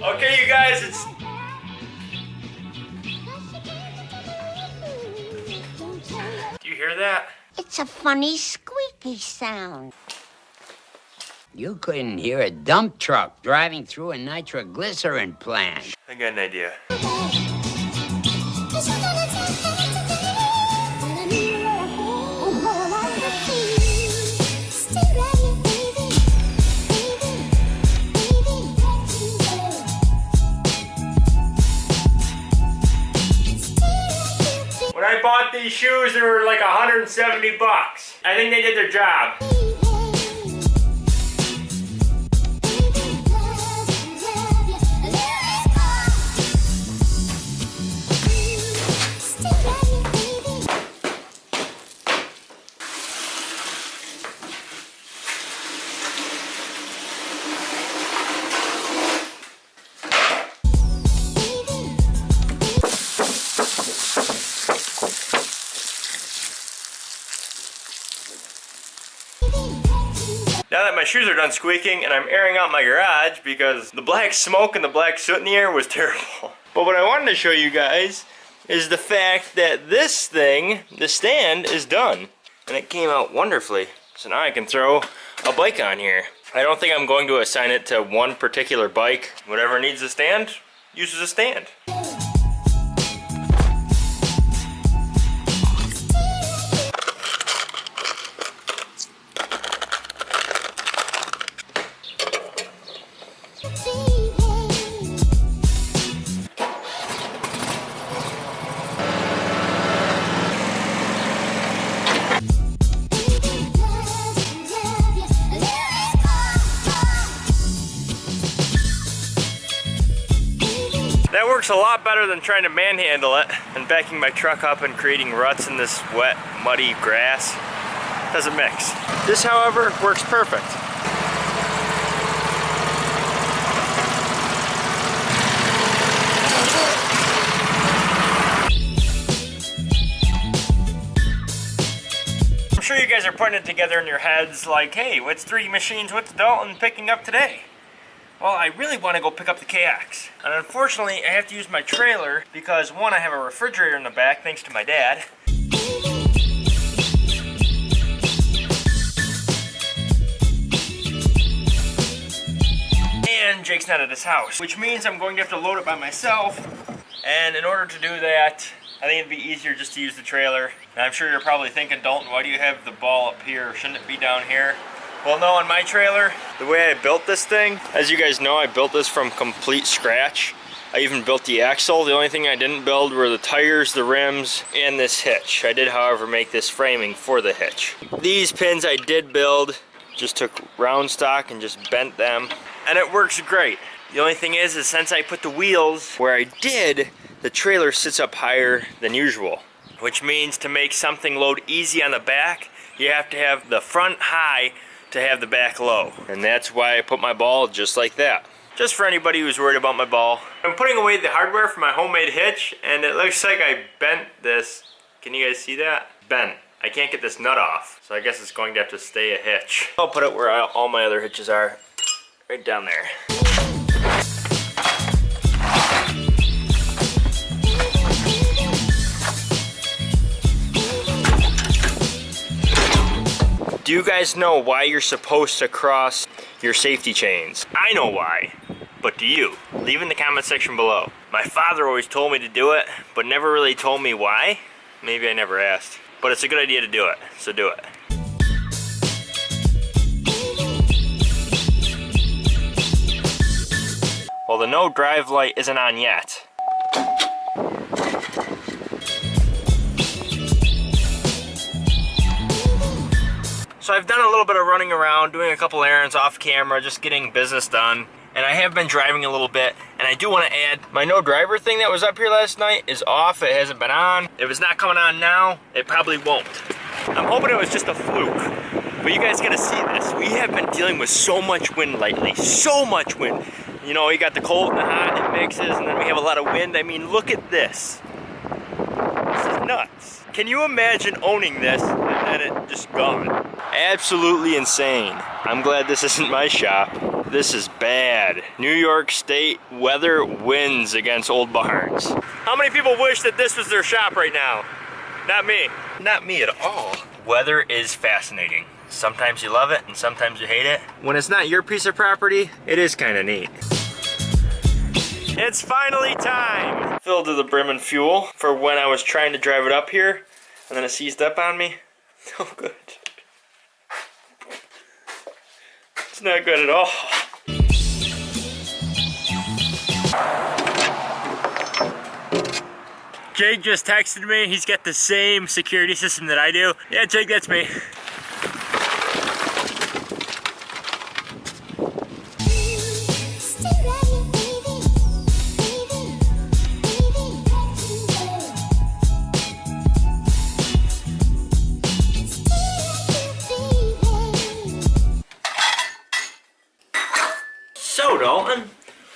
Okay, you guys, it's Do you hear that? It's a funny squeaky sound. You couldn't hear a dump truck driving through a nitroglycerin plant. I got an idea. I bought these shoes, they were like 170 bucks. I think they did their job. Now that my shoes are done squeaking and I'm airing out my garage because the black smoke and the black soot in the air was terrible. But what I wanted to show you guys is the fact that this thing, the stand, is done. And it came out wonderfully. So now I can throw a bike on here. I don't think I'm going to assign it to one particular bike. Whatever needs a stand, uses a stand. Works a lot better than trying to manhandle it and backing my truck up and creating ruts in this wet, muddy grass. Doesn't mix. This, however, works perfect. I'm sure you guys are putting it together in your heads like, hey, what's 3D Machines, what's Dalton picking up today? Well, I really want to go pick up the KX. And unfortunately, I have to use my trailer because one, I have a refrigerator in the back thanks to my dad. And Jake's not at his house, which means I'm going to have to load it by myself. And in order to do that, I think it'd be easier just to use the trailer. And I'm sure you're probably thinking, Dalton, why do you have the ball up here? Shouldn't it be down here? Well, no, on my trailer, the way I built this thing, as you guys know, I built this from complete scratch. I even built the axle. The only thing I didn't build were the tires, the rims, and this hitch. I did, however, make this framing for the hitch. These pins I did build, just took round stock and just bent them, and it works great. The only thing is, is since I put the wheels where I did, the trailer sits up higher than usual, which means to make something load easy on the back, you have to have the front high to have the back low. And that's why I put my ball just like that. Just for anybody who's worried about my ball. I'm putting away the hardware for my homemade hitch and it looks like I bent this. Can you guys see that? Bent. I can't get this nut off. So I guess it's going to have to stay a hitch. I'll put it where all my other hitches are. Right down there. Do you guys know why you're supposed to cross your safety chains? I know why, but do you? Leave in the comment section below. My father always told me to do it, but never really told me why. Maybe I never asked. But it's a good idea to do it, so do it. Well, the no drive light isn't on yet. So I've done a little bit of running around, doing a couple errands off camera, just getting business done. And I have been driving a little bit, and I do want to add, my no driver thing that was up here last night is off, it hasn't been on. If it's not coming on now, it probably won't. I'm hoping it was just a fluke. But you guys gotta see this. We have been dealing with so much wind lately, so much wind. You know, you got the cold and the hot, it mixes, and then we have a lot of wind. I mean, look at this. This is nuts. Can you imagine owning this and then it just gone? Absolutely insane. I'm glad this isn't my shop. This is bad. New York State weather wins against Old Barns. How many people wish that this was their shop right now? Not me. Not me at all. Weather is fascinating. Sometimes you love it and sometimes you hate it. When it's not your piece of property, it is kind of neat. It's finally time! Filled to the brim and fuel for when I was trying to drive it up here and then it seized up on me. Oh good. It's not good at all. Jake just texted me. He's got the same security system that I do. Yeah, Jake, that's me.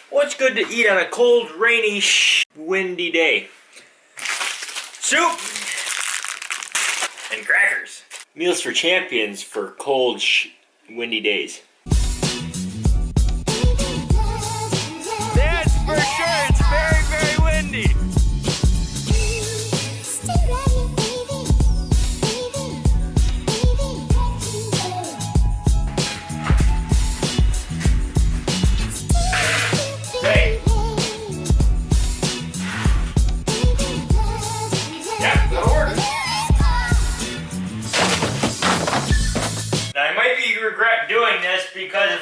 What's good to eat on a cold, rainy, windy day? Soup and crackers. Meals for champions for cold, windy days.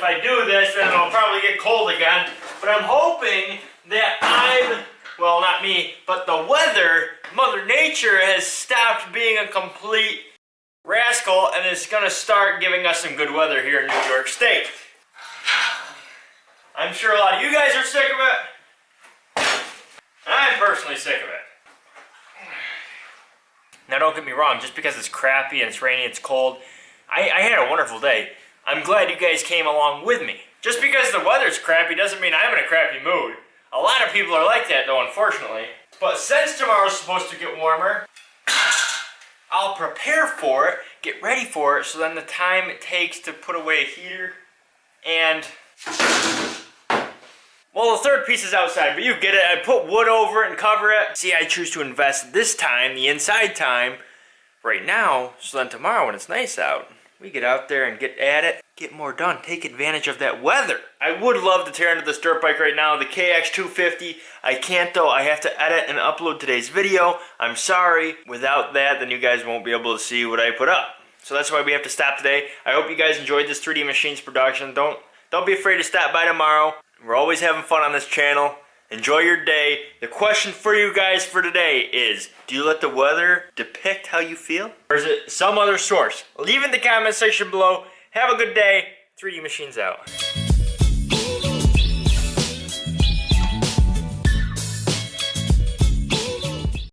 If I do this then it'll probably get cold again. But I'm hoping that I'm, well not me, but the weather, Mother Nature has stopped being a complete rascal and is gonna start giving us some good weather here in New York State. I'm sure a lot of you guys are sick of it. I'm personally sick of it. Now don't get me wrong, just because it's crappy and it's rainy, it's cold, I, I had a wonderful day. I'm glad you guys came along with me. Just because the weather's crappy doesn't mean I'm in a crappy mood. A lot of people are like that though, unfortunately. But since tomorrow's supposed to get warmer, I'll prepare for it, get ready for it, so then the time it takes to put away a heater and well, the third piece is outside, but you get it. I put wood over it and cover it. See, I choose to invest this time, the inside time, right now, so then tomorrow when it's nice out, we get out there and get at it, get more done, take advantage of that weather. I would love to tear into this dirt bike right now, the KX250. I can't though, I have to edit and upload today's video. I'm sorry. Without that, then you guys won't be able to see what I put up. So that's why we have to stop today. I hope you guys enjoyed this 3D Machines production. Don't don't be afraid to stop by tomorrow. We're always having fun on this channel. Enjoy your day. The question for you guys for today is, do you let the weather depict how you feel? Or is it some other source? Leave in the comment section below. Have a good day. 3D Machines out.